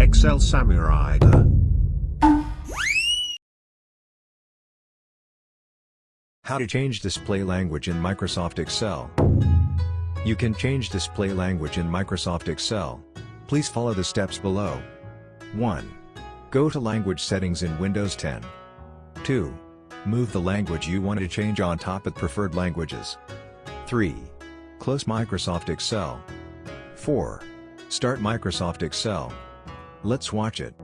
Excel Samurai. How to change display language in Microsoft Excel. You can change display language in Microsoft Excel. Please follow the steps below. 1. Go to Language Settings in Windows 10. 2. Move the language you want to change on top of preferred languages. 3. Close Microsoft Excel. 4. Start Microsoft Excel. Let's watch it.